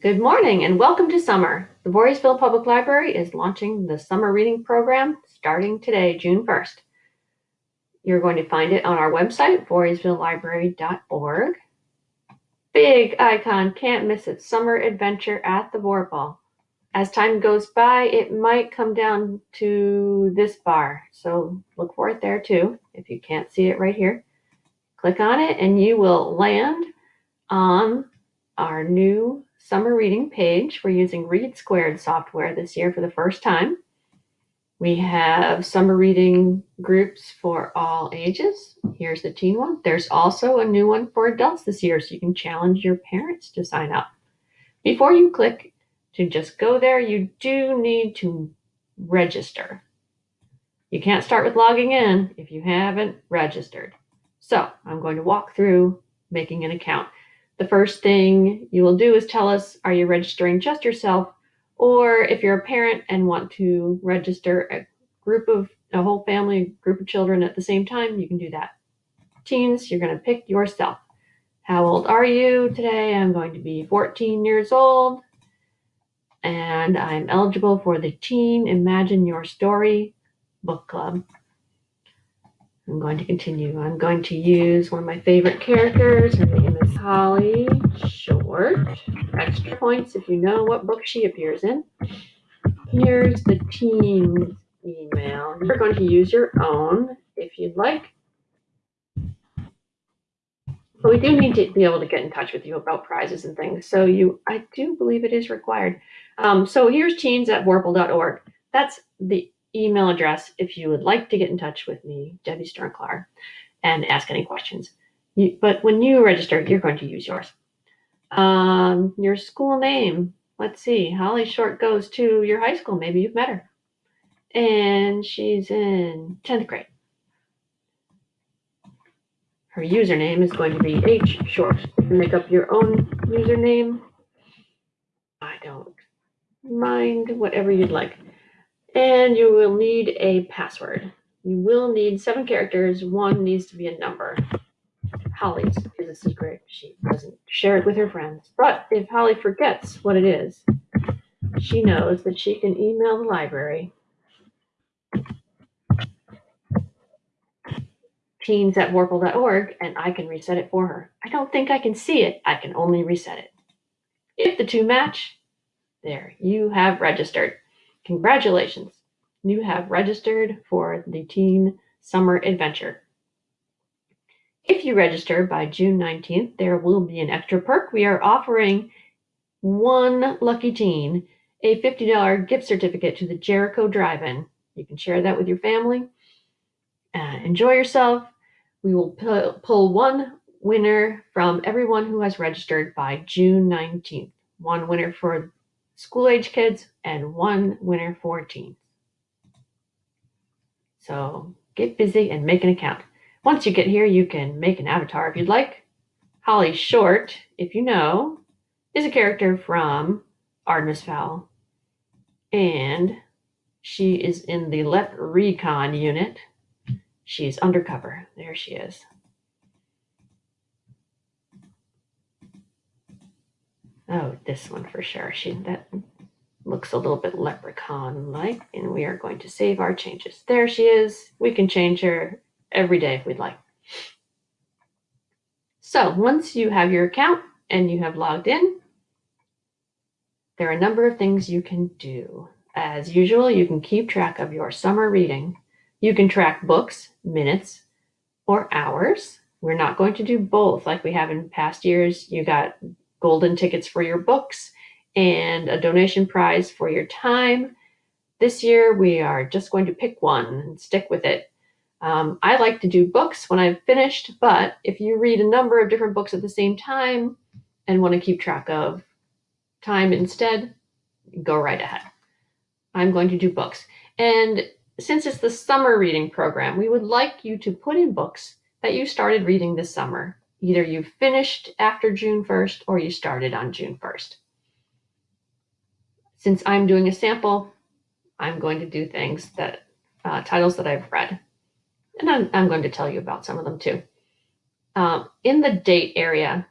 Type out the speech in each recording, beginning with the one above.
Good morning and welcome to summer. The Voorheesville Public Library is launching the summer reading program starting today, June 1st. You're going to find it on our website, voorheesvillelibrary.org. Big icon, can't miss it, summer adventure at the Vorpal. As time goes by, it might come down to this bar, so look for it there too, if you can't see it right here. Click on it and you will land on our new summer reading page. We're using Read Squared software this year for the first time. We have summer reading groups for all ages. Here's the teen one. There's also a new one for adults this year, so you can challenge your parents to sign up. Before you click to just go there, you do need to register. You can't start with logging in if you haven't registered. So I'm going to walk through making an account. The first thing you will do is tell us, are you registering just yourself? Or if you're a parent and want to register a group of a whole family, group of children at the same time, you can do that. Teens, you're going to pick yourself. How old are you today? I'm going to be 14 years old and I'm eligible for the Teen Imagine Your Story book club. I'm going to continue. I'm going to use one of my favorite characters. Her name is Holly Short. Extra points if you know what book she appears in. Here's the team's email. You're going to use your own if you'd like. But we do need to be able to get in touch with you about prizes and things. So you, I do believe it is required. Um, so here's teens at vorpal.org. That's the email address if you would like to get in touch with me, Debbie Sternklar, and ask any questions. You, but when you register, you're going to use yours. Um, your school name. Let's see. Holly Short goes to your high school. Maybe you've met her. And she's in 10th grade. Her username is going to be H Short. You Make up your own username. I don't mind whatever you'd like. And you will need a password. You will need seven characters. One needs to be a number. Holly's is a secret. She doesn't share it with her friends. But if Holly forgets what it is, she knows that she can email the library teens at vorpal.org and I can reset it for her. I don't think I can see it. I can only reset it. If the two match, there, you have registered. Congratulations. You have registered for the Teen Summer Adventure. If you register by June 19th, there will be an extra perk. We are offering one lucky teen a $50 gift certificate to the Jericho Drive-In. You can share that with your family. Uh, enjoy yourself. We will pull one winner from everyone who has registered by June 19th. One winner for school age kids, and one winner for teens. So get busy and make an account. Once you get here, you can make an avatar if you'd like. Holly Short, if you know, is a character from Artemis Fowl. And she is in the LEPrecon unit. She's undercover. There she is. Oh, this one for sure. She that looks a little bit leprechaun-like, and we are going to save our changes. There she is. We can change her every day if we'd like. So once you have your account and you have logged in, there are a number of things you can do. As usual, you can keep track of your summer reading. You can track books, minutes, or hours. We're not going to do both like we have in past years. You got golden tickets for your books, and a donation prize for your time. This year, we are just going to pick one and stick with it. Um, I like to do books when I've finished, but if you read a number of different books at the same time and want to keep track of time instead, go right ahead. I'm going to do books. And since it's the summer reading program, we would like you to put in books that you started reading this summer. Either you finished after June 1st or you started on June 1st. Since I'm doing a sample, I'm going to do things that, uh, titles that I've read. And I'm, I'm, going to tell you about some of them too. Um, in the date area,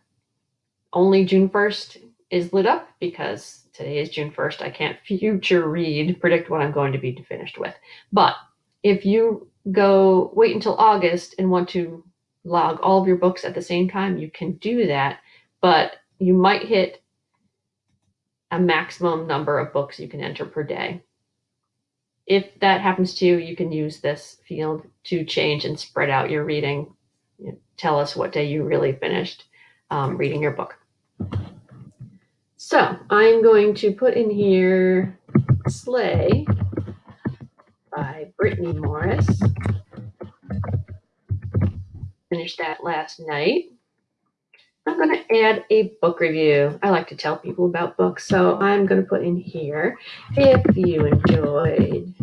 only June 1st is lit up because today is June 1st. I can't future read, predict what I'm going to be finished with. But if you go wait until August and want to log all of your books at the same time, you can do that, but you might hit a maximum number of books you can enter per day. If that happens to you, you can use this field to change and spread out your reading. Tell us what day you really finished um, reading your book. So I'm going to put in here Slay by Brittney Morris. Finished that last night. I'm going to add a book review. I like to tell people about books, so I'm going to put in here if you enjoyed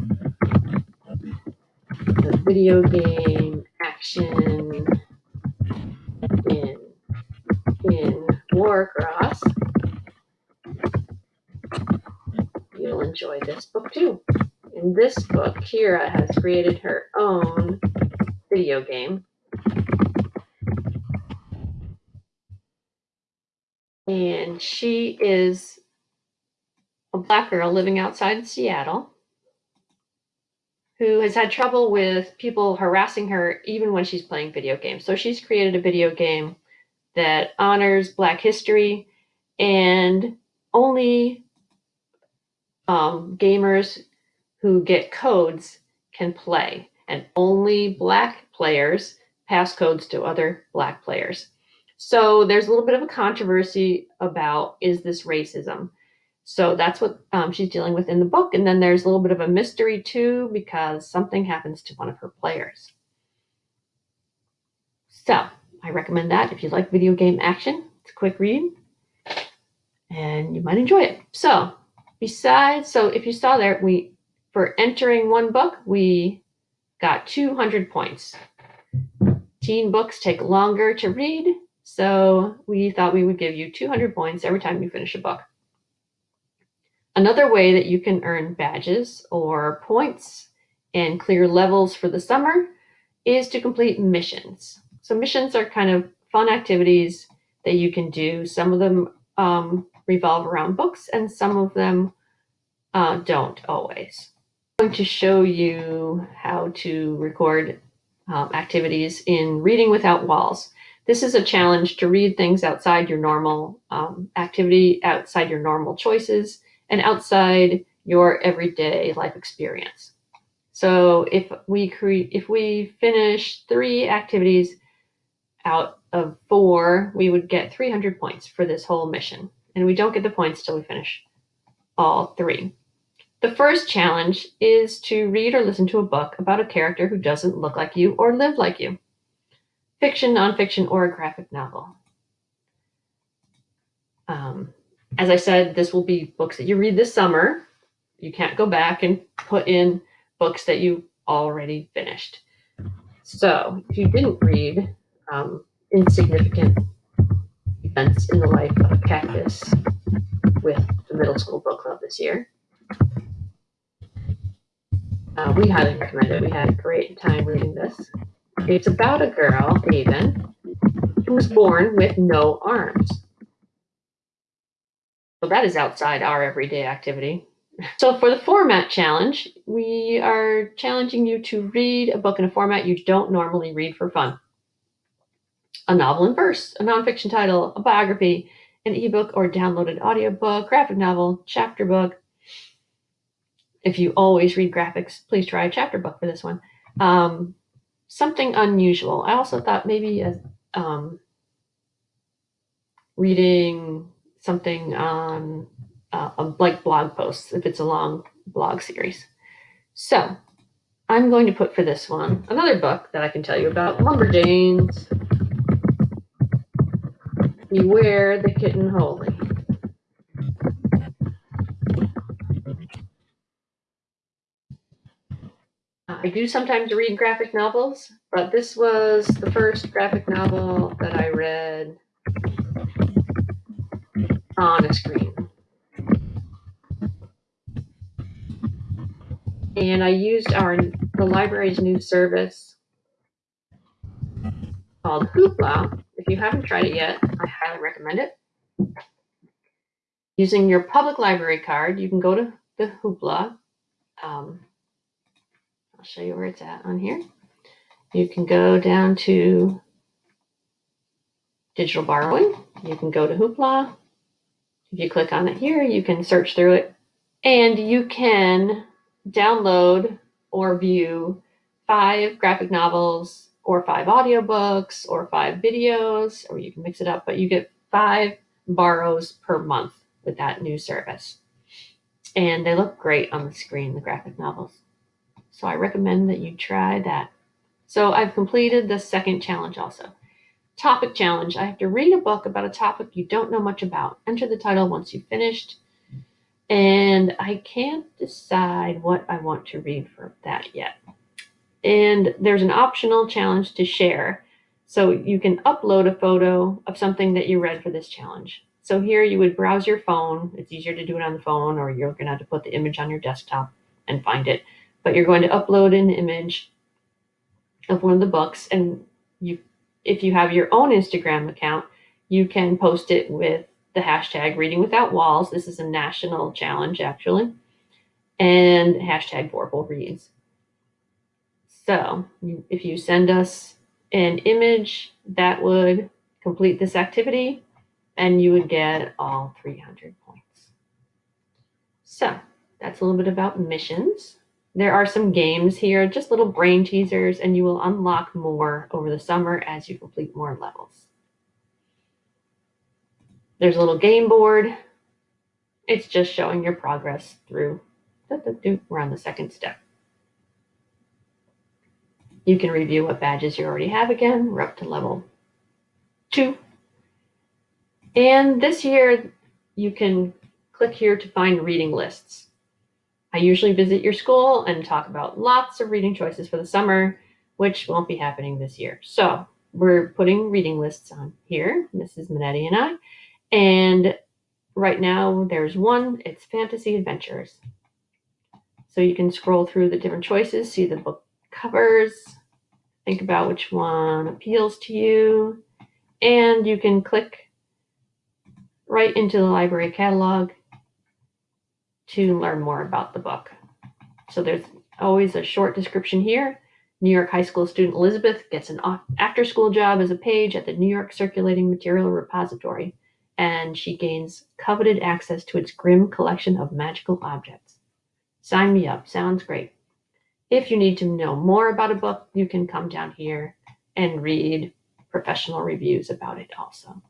the video game action in in Warcross, you'll enjoy this book too. In this book, Kiera has created her own video game and she is a black girl living outside Seattle who has had trouble with people harassing her even when she's playing video games. So she's created a video game that honors Black history and only um, gamers who get codes can play, and only Black players pass codes to other Black players. So there's a little bit of a controversy about is this racism? So that's what um, she's dealing with in the book. And then there's a little bit of a mystery too, because something happens to one of her players. So I recommend that if you like video game action. It's a quick read and you might enjoy it. So besides, so if you saw there, we, for entering one book, we got 200 points. Teen books take longer to read so we thought we would give you 200 points every time you finish a book. Another way that you can earn badges or points and clear levels for the summer is to complete missions. So missions are kind of fun activities that you can do. Some of them um, revolve around books and some of them uh, don't always. I'm going to show you how to record um, activities in Reading Without Walls. This is a challenge to read things outside your normal um, activity, outside your normal choices, and outside your everyday life experience. So if we create, if we finish three activities out of four, we would get 300 points for this whole mission. And we don't get the points till we finish all three. The first challenge is to read or listen to a book about a character who doesn't look like you or live like you fiction, nonfiction, or a graphic novel. Um, as I said, this will be books that you read this summer. You can't go back and put in books that you already finished. So if you didn't read um, Insignificant Events in the Life of a Cactus with the middle school book club this year, uh, we highly recommend it. We had a great time reading this. It's about a girl, Aven, who was born with no arms. So that is outside our everyday activity. So for the format challenge, we are challenging you to read a book in a format you don't normally read for fun. A novel in verse, a nonfiction title, a biography, an ebook or downloaded audiobook, graphic novel, chapter book. If you always read graphics, please try a chapter book for this one. Um, something unusual. I also thought maybe a, um, reading something on uh, like blog posts if it's a long blog series. So I'm going to put for this one another book that I can tell you about, Lumberjanes. Beware the Kitten Holy. I do sometimes read graphic novels, but this was the first graphic novel that I read on a screen. And I used our the library's new service called Hoopla. If you haven't tried it yet, I highly recommend it. Using your public library card, you can go to the Hoopla. Um, I'll show you where it's at on here. You can go down to digital borrowing. You can go to Hoopla. If you click on it here, you can search through it and you can download or view five graphic novels or five audiobooks or five videos, or you can mix it up, but you get five borrows per month with that new service. And they look great on the screen, the graphic novels. So I recommend that you try that. So I've completed the second challenge also. Topic challenge. I have to read a book about a topic you don't know much about. Enter the title once you've finished. And I can't decide what I want to read for that yet. And there's an optional challenge to share. So you can upload a photo of something that you read for this challenge. So here you would browse your phone. It's easier to do it on the phone or you're going to have to put the image on your desktop and find it. But you're going to upload an image of one of the books and you if you have your own Instagram account, you can post it with the hashtag reading without walls. This is a national challenge actually. And hashtag Vorpal reads. So if you send us an image that would complete this activity and you would get all 300 points. So that's a little bit about missions. There are some games here, just little brain teasers, and you will unlock more over the summer as you complete more levels. There's a little game board. It's just showing your progress through. We're on the second step. You can review what badges you already have again. We're up to level two. And this year, you can click here to find reading lists. I usually visit your school and talk about lots of reading choices for the summer, which won't be happening this year. So we're putting reading lists on here, Mrs. Minetti and I. And right now there's one, it's Fantasy Adventures. So you can scroll through the different choices, see the book covers, think about which one appeals to you, and you can click right into the library catalog to learn more about the book. So there's always a short description here. New York High School student Elizabeth gets an after school job as a page at the New York Circulating Material Repository, and she gains coveted access to its Grimm collection of magical objects. Sign me up. Sounds great. If you need to know more about a book, you can come down here and read professional reviews about it also.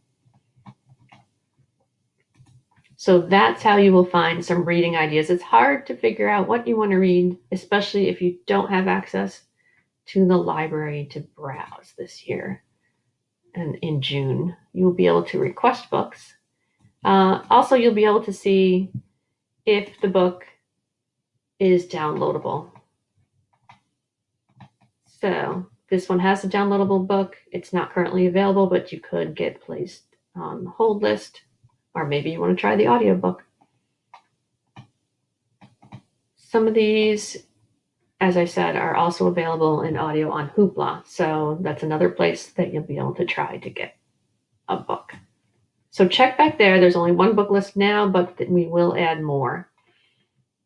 So that's how you will find some reading ideas. It's hard to figure out what you want to read, especially if you don't have access to the library to browse this year. And in June, you will be able to request books. Uh, also, you'll be able to see if the book is downloadable. So this one has a downloadable book. It's not currently available, but you could get placed on the hold list, or maybe you want to try the audiobook. Some of these, as I said, are also available in audio on Hoopla. So that's another place that you'll be able to try to get a book. So check back there. There's only one book list now, but we will add more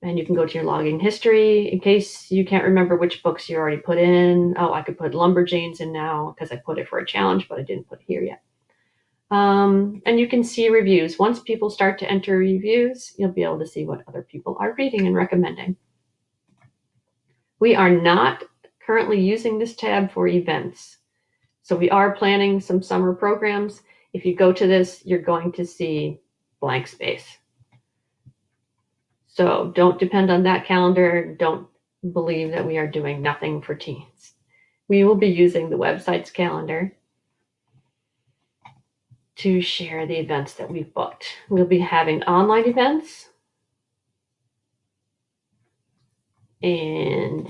and you can go to your logging history in case you can't remember which books you already put in. Oh, I could put Lumberjanes in now because I put it for a challenge, but I didn't put it here yet. Um, and you can see reviews. Once people start to enter reviews, you'll be able to see what other people are reading and recommending. We are not currently using this tab for events. So we are planning some summer programs. If you go to this, you're going to see blank space. So don't depend on that calendar. Don't believe that we are doing nothing for teens. We will be using the website's calendar to share the events that we've booked. We'll be having online events and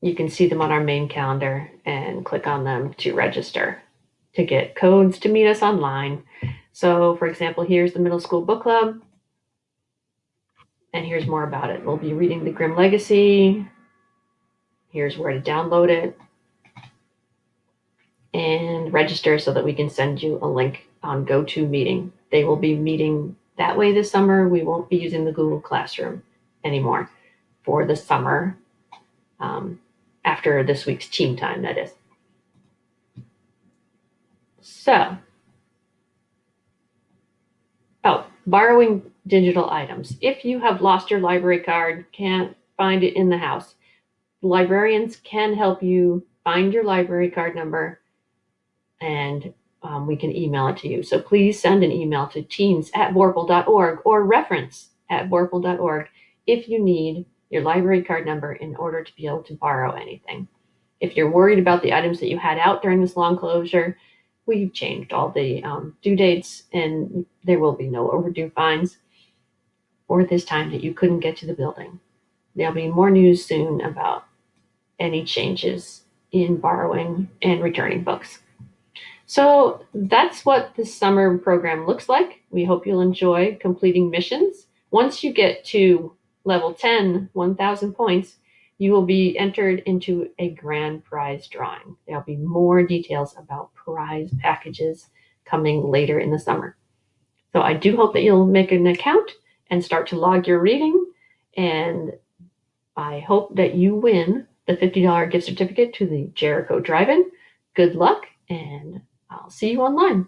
you can see them on our main calendar and click on them to register to get codes to meet us online. So for example, here's the middle school book club and here's more about it. We'll be reading The Grimm Legacy. Here's where to download it and register so that we can send you a link on GoToMeeting. they will be meeting that way this summer. We won't be using the Google Classroom anymore for the summer um, after this week's team time, that is. So, oh, borrowing digital items. If you have lost your library card, can't find it in the house, librarians can help you find your library card number and um, we can email it to you. So please send an email to teams at vorpal.org or reference at vorpal.org if you need your library card number in order to be able to borrow anything. If you're worried about the items that you had out during this long closure, we've changed all the um, due dates and there will be no overdue fines or this time that you couldn't get to the building. There'll be more news soon about any changes in borrowing and returning books. So that's what the summer program looks like. We hope you'll enjoy completing missions. Once you get to level 10, 1000 points, you will be entered into a grand prize drawing. There'll be more details about prize packages coming later in the summer. So I do hope that you'll make an account and start to log your reading. And I hope that you win the $50 gift certificate to the Jericho Drive-In. Good luck and I'll see you online.